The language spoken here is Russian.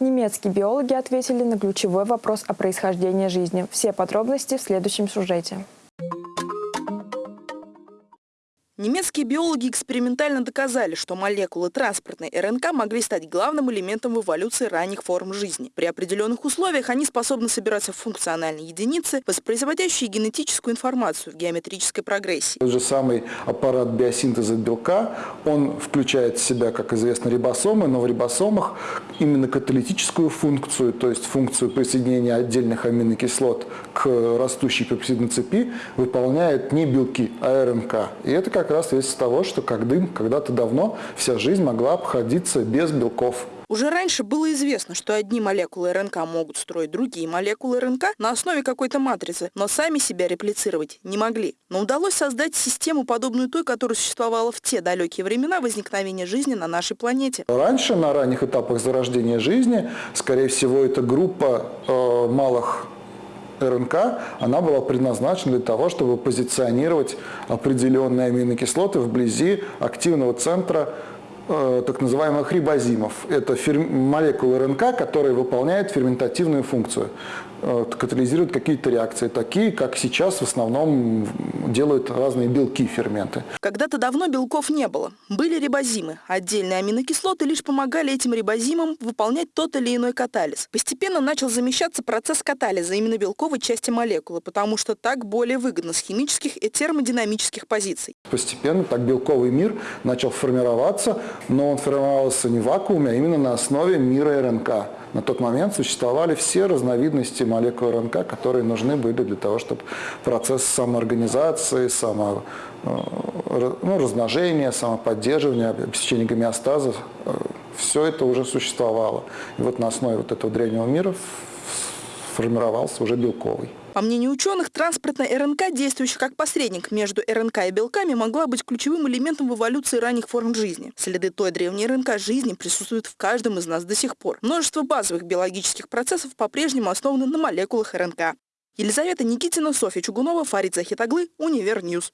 Немецкие биологи ответили на ключевой вопрос о происхождении жизни. Все подробности в следующем сюжете. Немецкие биологи экспериментально доказали, что молекулы транспортной РНК могли стать главным элементом в эволюции ранних форм жизни. При определенных условиях они способны собираться в функциональные единицы, воспроизводящие генетическую информацию в геометрической прогрессии. Тот же самый аппарат биосинтеза белка, он включает в себя, как известно, рибосомы, но в рибосомах именно каталитическую функцию, то есть функцию присоединения отдельных аминокислот к растущей пепсидной цепи, выполняют не белки, а РНК. И это как раз свидетельство того, что когда-то давно вся жизнь могла обходиться без белков. Уже раньше было известно, что одни молекулы РНК могут строить другие молекулы РНК на основе какой-то матрицы, но сами себя реплицировать не могли. Но удалось создать систему, подобную той, которая существовала в те далекие времена возникновения жизни на нашей планете. Раньше, на ранних этапах зарождения жизни, скорее всего, эта группа э, малых РНК, она была предназначена для того, чтобы позиционировать определенные аминокислоты вблизи активного центра так называемых рибозимов. Это молекулы РНК, которые выполняют ферментативную функцию. Э, катализируют какие-то реакции, такие, как сейчас в основном делают разные белки, ферменты. Когда-то давно белков не было. Были рибозимы. Отдельные аминокислоты лишь помогали этим рибозимам выполнять тот или иной катализ. Постепенно начал замещаться процесс катализа именно белковой части молекулы, потому что так более выгодно с химических и термодинамических позиций. Постепенно так белковый мир начал формироваться, но он формировался не в вакууме, а именно на основе мира РНК. На тот момент существовали все разновидности молекул РНК, которые нужны были для того, чтобы процесс самоорганизации, само, э, ну, размножения, самоподдерживания, обеспечения гомеостаза, э, все это уже существовало. И вот на основе вот этого древнего мира формировался уже белковый. По мнению ученых, транспортная РНК, действующая как посредник между РНК и белками, могла быть ключевым элементом в эволюции ранних форм жизни. Следы той древней РНК жизни присутствуют в каждом из нас до сих пор. Множество базовых биологических процессов по-прежнему основаны на молекулах РНК. Елизавета Никитина, Софья Чугунова, Фарид Захитаглы, Универ News.